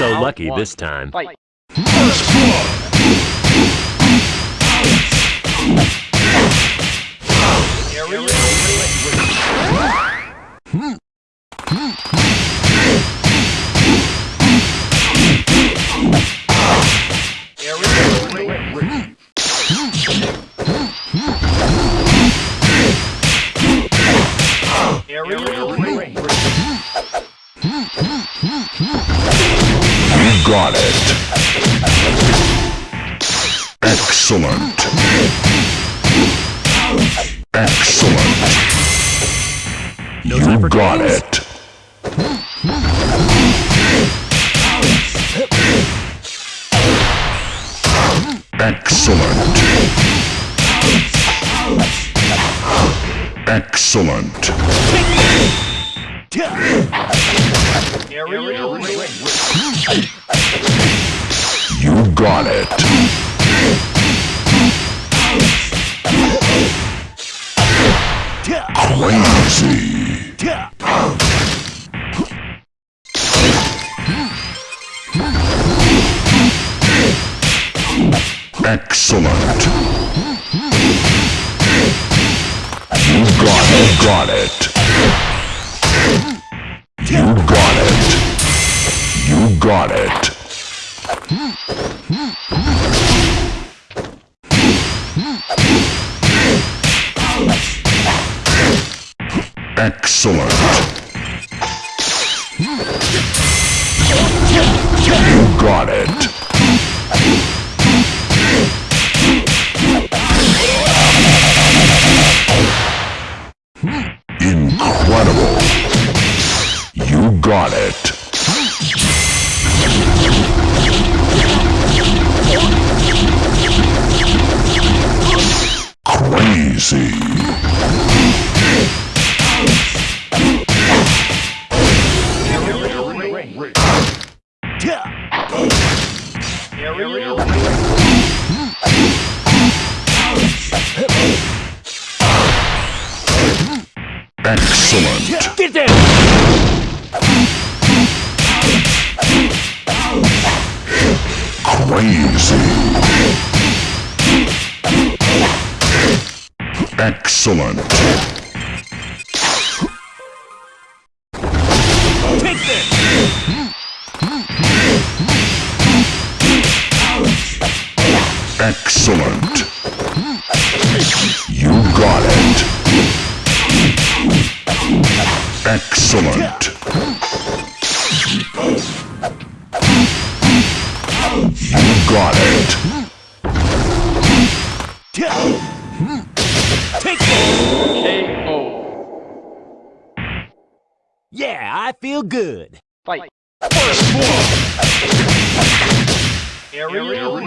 so lucky this time. Fight. You got it. Excellent. Excellent. No You got games. it. Excellent. Excellent. You got it. Crazy. Excellent. You got it. Got it. You got it. You got it. Excellent. You got it. Excellent. Get! Crazy. Excellent. Excellent. You got it. Excellent. You got it. Take this! KO. Yeah, I feel good. Fight. You got it. Get down!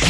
You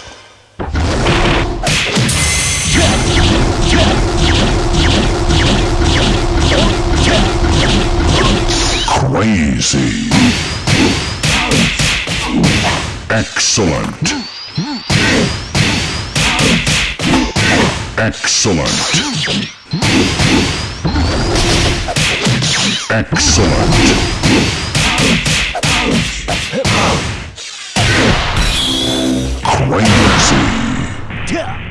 Crazy. Excellent. Excellent. Excellent. Crazy. You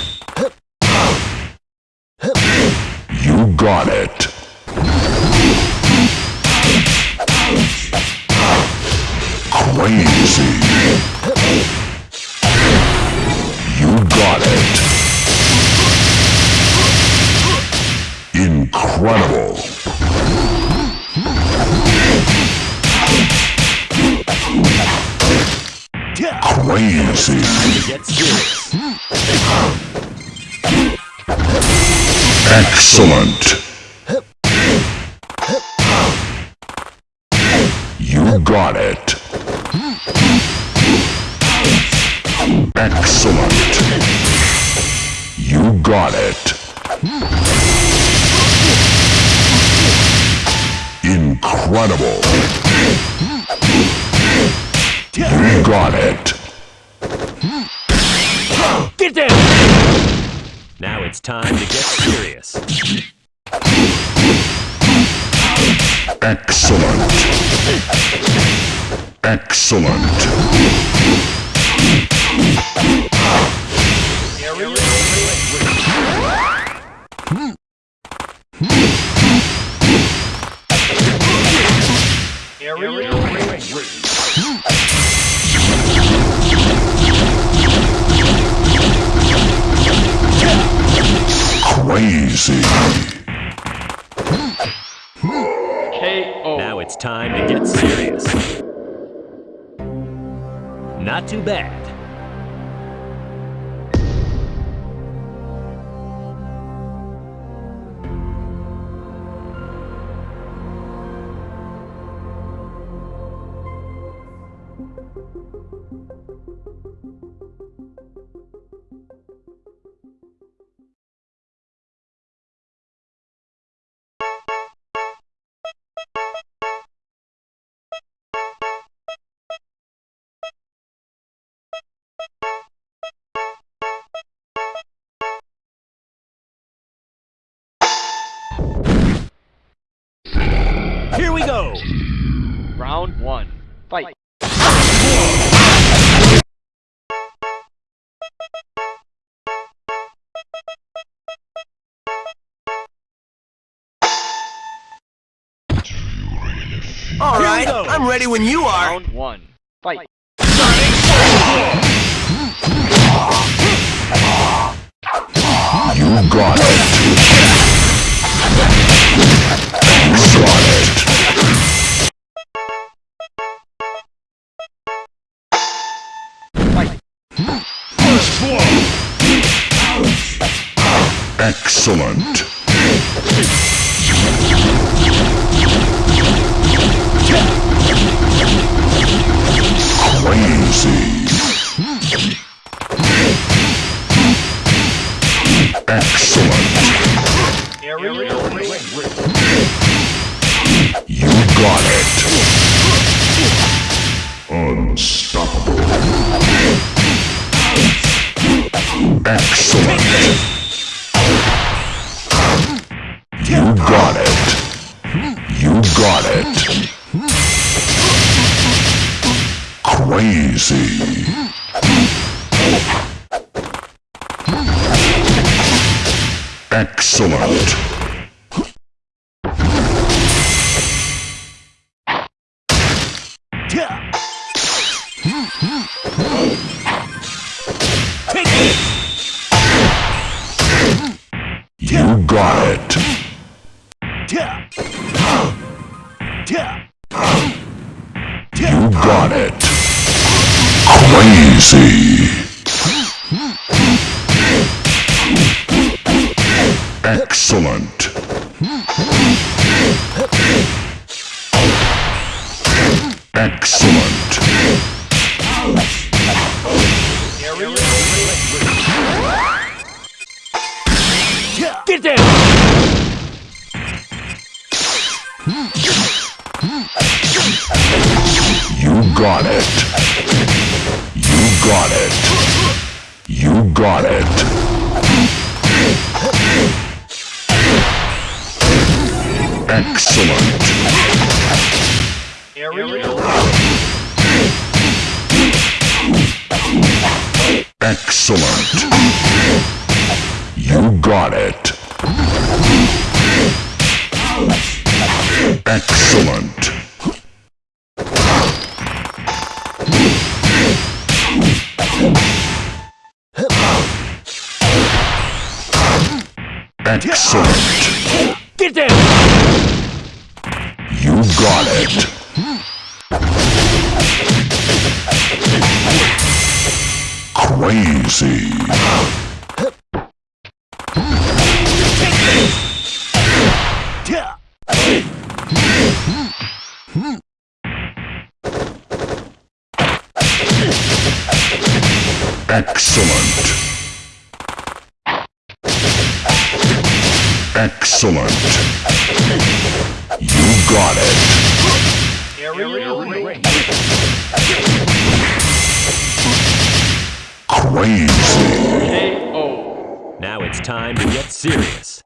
got it. Crazy. You got it. Incredible. Crazy. Excellent. You got it. Excellent. You got it. Incredible. You got it. Get down! Now it's time to get serious. Excellent. Excellent. Crazy. KO. Now it's time to get serious. Not too bad. All Here we right, go. I'm ready when you are. Round one. Fight. You got it. You got it. Excellent. Excellent. You got it. Unstoppable. Excellent. You got it. You got it. Crazy. Excellent. You got it. You got it. Crazy. Excellent. Excellent. You got it. Excellent. Excellent. Get down! You got it. Crazy. Excellent. Excellent. You got it. Crazy. KO. Now it's time to get serious.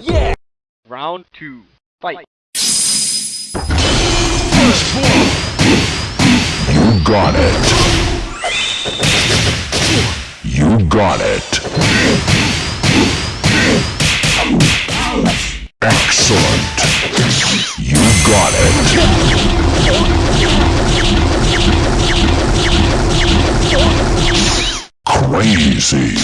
Yeah! Round two. Fight. You got it. You got it. Excellent. You got it. Crazy.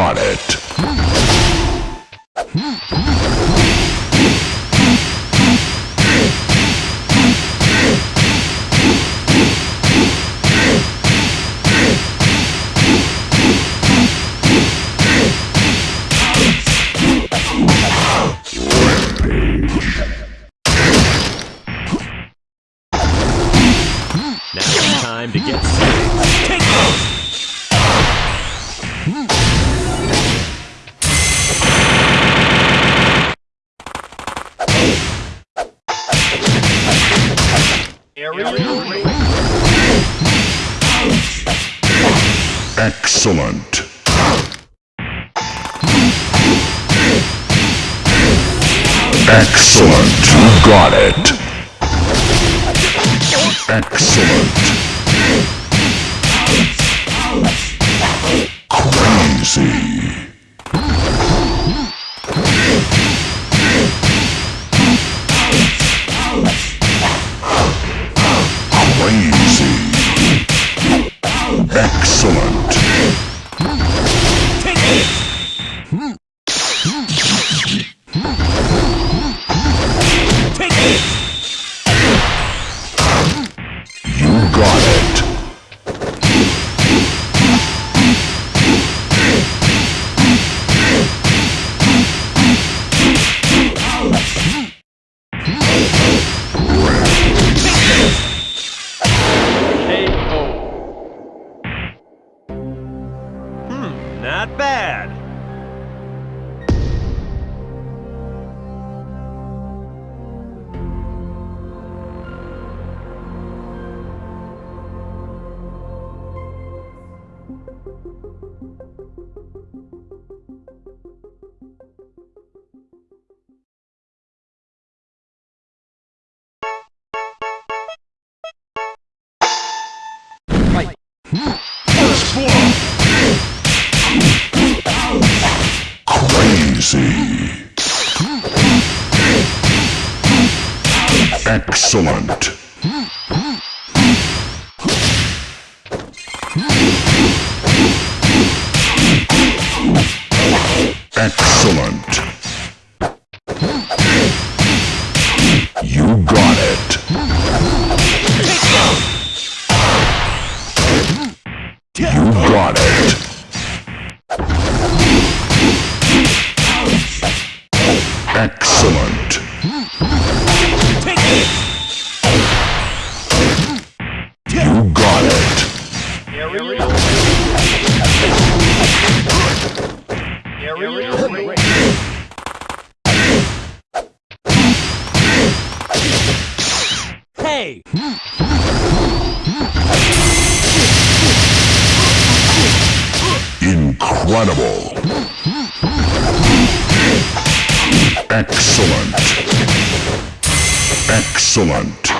You Excellent. You got it. Excellent. Crazy. Excellent. Excellent. Excellent.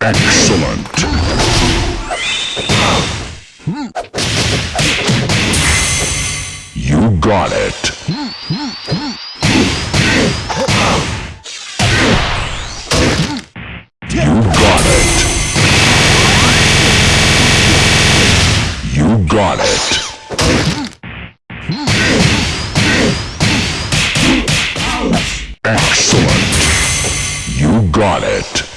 Excellent. You got it. It.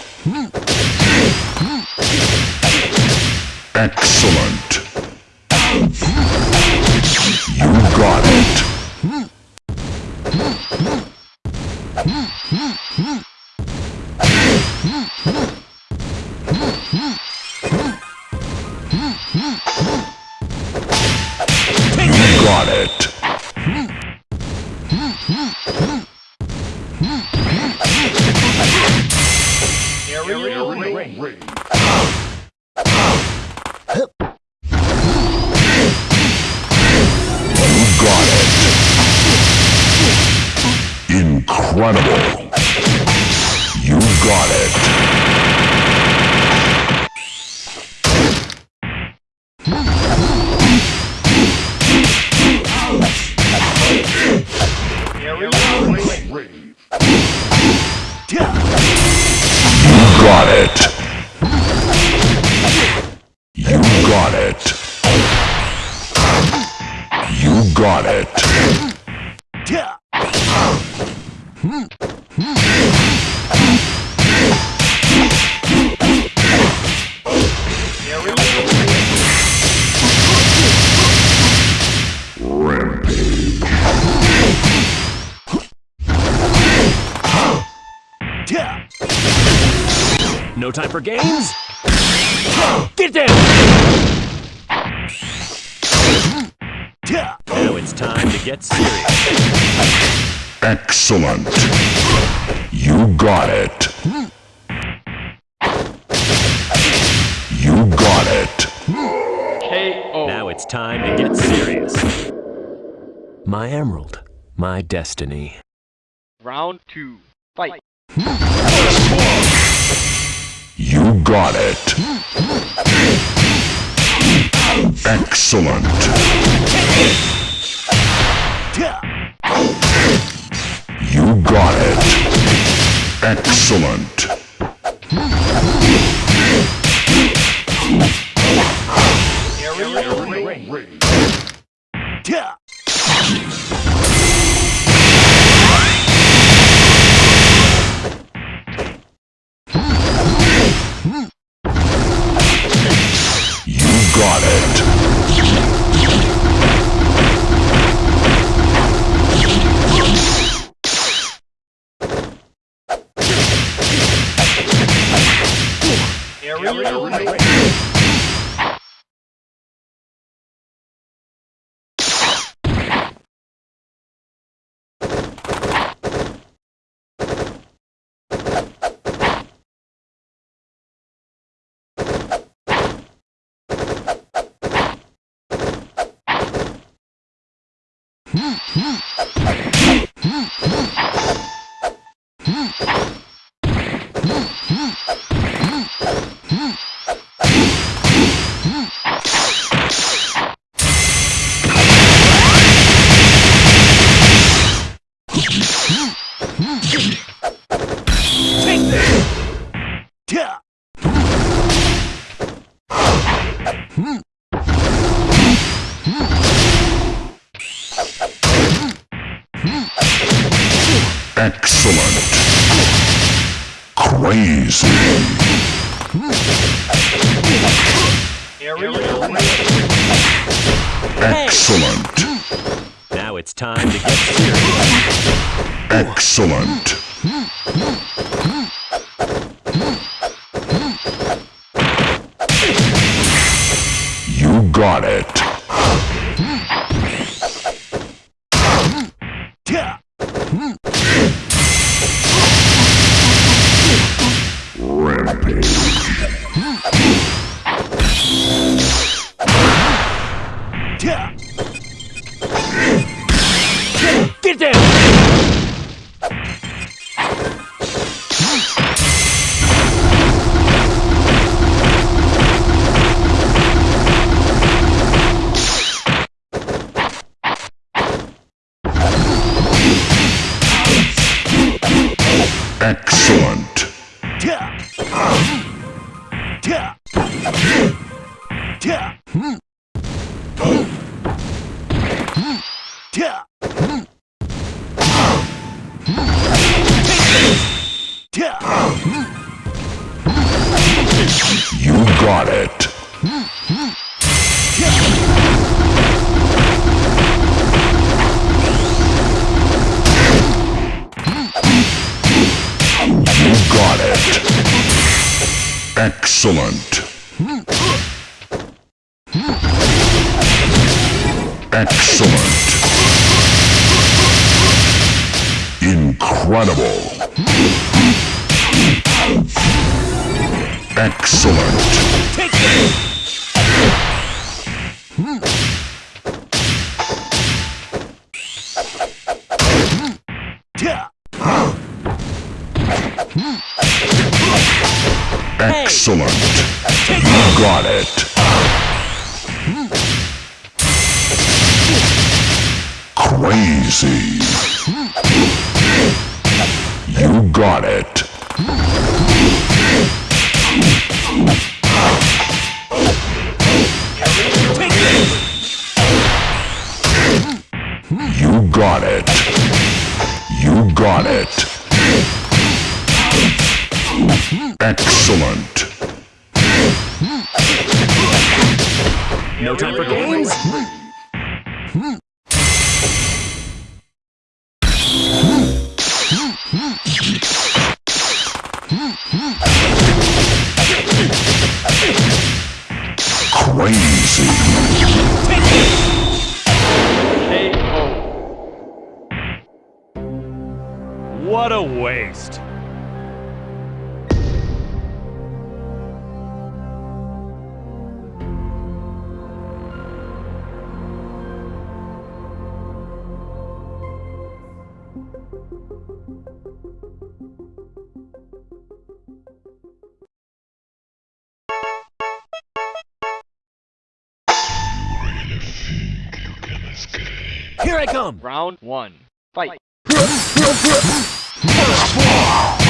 Excellent. You got it. It. You got it. You got it. Time for games? Get down! Now it's time to get serious. Excellent. You got it. You got it. KO. Now it's time to get serious. My emerald, my destiny. Round two. Fight. Hmm. You got it. Excellent. You got it. Excellent. Aerial. You Hmm, hmm. Excellent. Crazy. Excellent. Now it's time to get serious. Excellent. You got it. Excellent. Excellent. Incredible. Excellent. Excellent. You got it. Crazy. You got it. Here I come! Round one. Fight. Fight.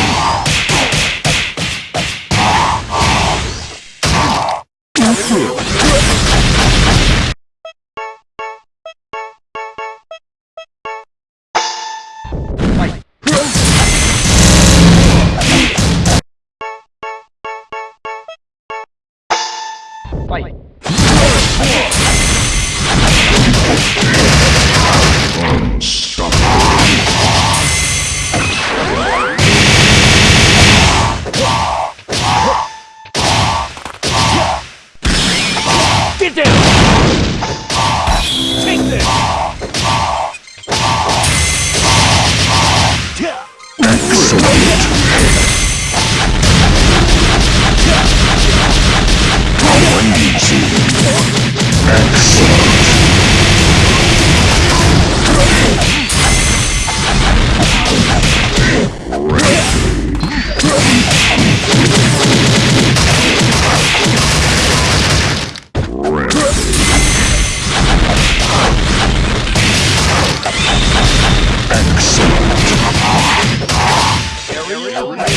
You